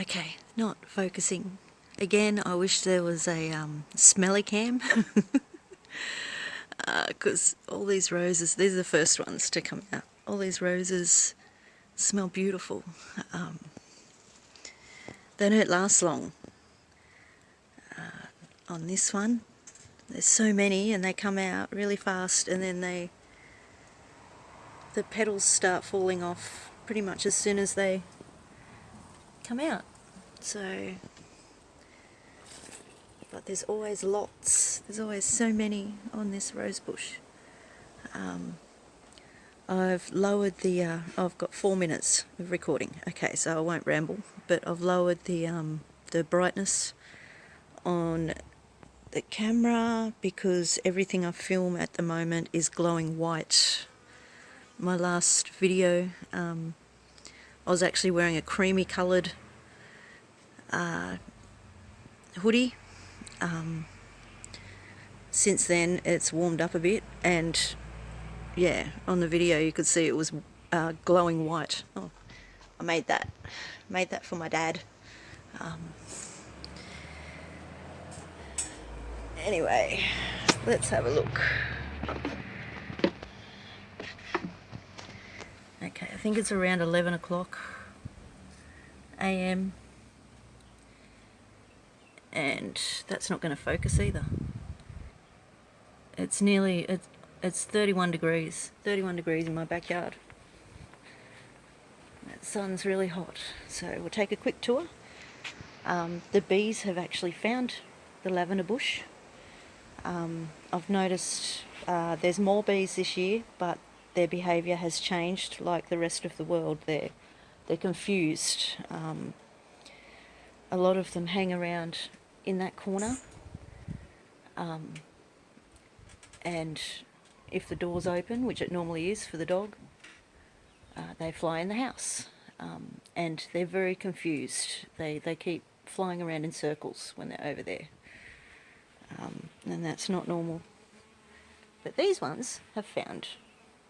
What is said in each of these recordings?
Okay, not focusing. Again, I wish there was a um, smelly cam. Because uh, all these roses, these are the first ones to come out. All these roses smell beautiful. Um, they don't last long. Uh, on this one, there's so many and they come out really fast and then they the petals start falling off pretty much as soon as they come out. So, but there's always lots, there's always so many on this rose bush. Um, I've lowered the, uh, I've got four minutes of recording, okay, so I won't ramble, but I've lowered the, um, the brightness on the camera because everything I film at the moment is glowing white. My last video, um, I was actually wearing a creamy coloured uh, hoodie. Um, since then it's warmed up a bit and yeah on the video you could see it was uh, glowing white. Oh, I made that. Made that for my dad. Um, anyway, let's have a look. Okay, I think it's around 11 o'clock a.m and that's not going to focus either. It's nearly, it's, it's 31 degrees, 31 degrees in my backyard. The sun's really hot, so we'll take a quick tour. Um, the bees have actually found the lavender bush. Um, I've noticed uh, there's more bees this year, but their behaviour has changed like the rest of the world. They're, they're confused. Um, a lot of them hang around in that corner. Um, and if the door's open, which it normally is for the dog, uh, they fly in the house. Um, and they're very confused. They, they keep flying around in circles when they're over there. Um, and that's not normal. But these ones have found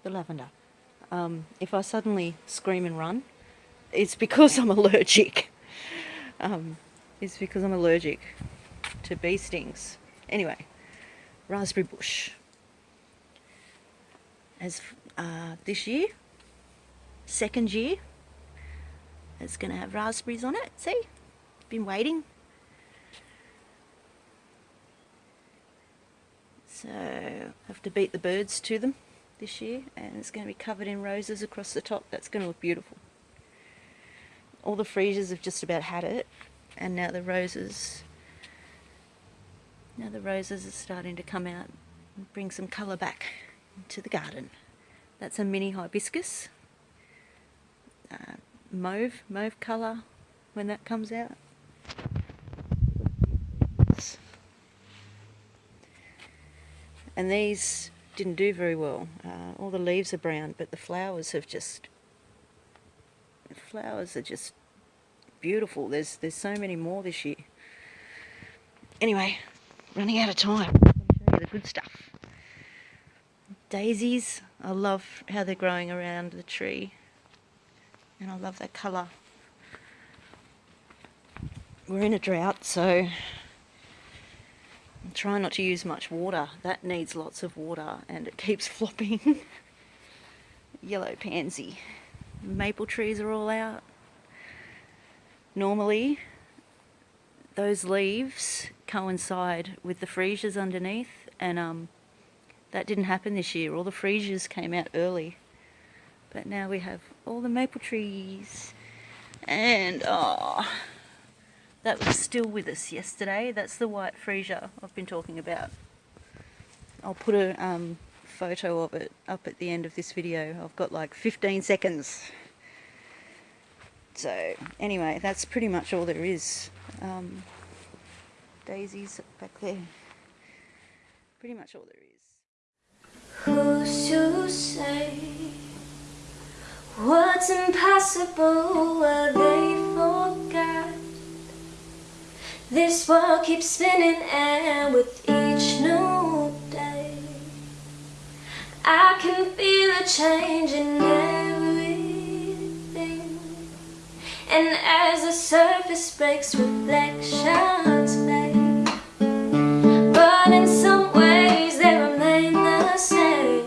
the lavender. Um, if I suddenly scream and run, it's because I'm allergic. Um, is because I'm allergic to bee stings. Anyway, raspberry bush. As uh, this year, second year, it's going to have raspberries on it. See? Been waiting. So, have to beat the birds to them this year and it's going to be covered in roses across the top. That's going to look beautiful. All the freesias have just about had it and now the roses now the roses are starting to come out and bring some colour back into the garden. That's a mini hibiscus. Uh, mauve, mauve colour when that comes out. And these didn't do very well. Uh, all the leaves are brown, but the flowers have just... The flowers are just beautiful. There's there's so many more this year. Anyway, running out of time. The good stuff. Daisies. I love how they're growing around the tree. And I love that colour. We're in a drought, so I'm not to use much water. That needs lots of water and it keeps flopping. Yellow pansy. Maple trees are all out normally those leaves coincide with the freesias underneath and um, that didn't happen this year. All the freesias came out early. But now we have all the maple trees. And, oh, that was still with us yesterday. That's the white freesia I've been talking about. I'll put a um, photo of it up at the end of this video. I've got like 15 seconds. So anyway, that's pretty much all there is. Um, daisies back there. Pretty much all there is. Who's to say what's impossible? This world keeps spinning and with each new day I can feel a change in everything. And as the surface breaks reflections fade. But in some ways they remain the same.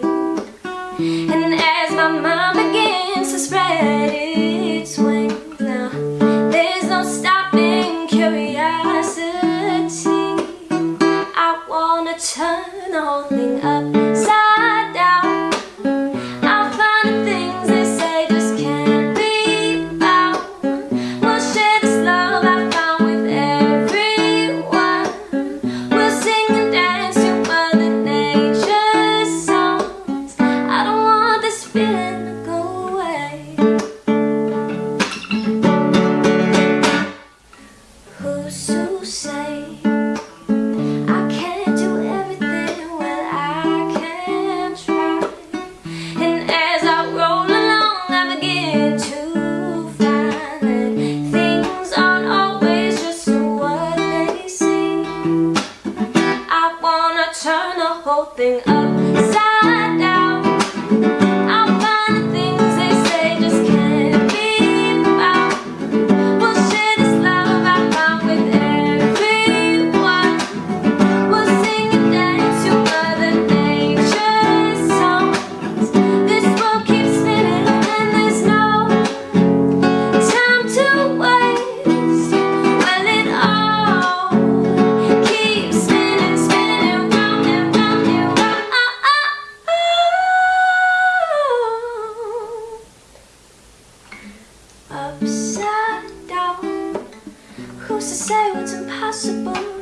whole thing upside upside down Who's to say what's impossible?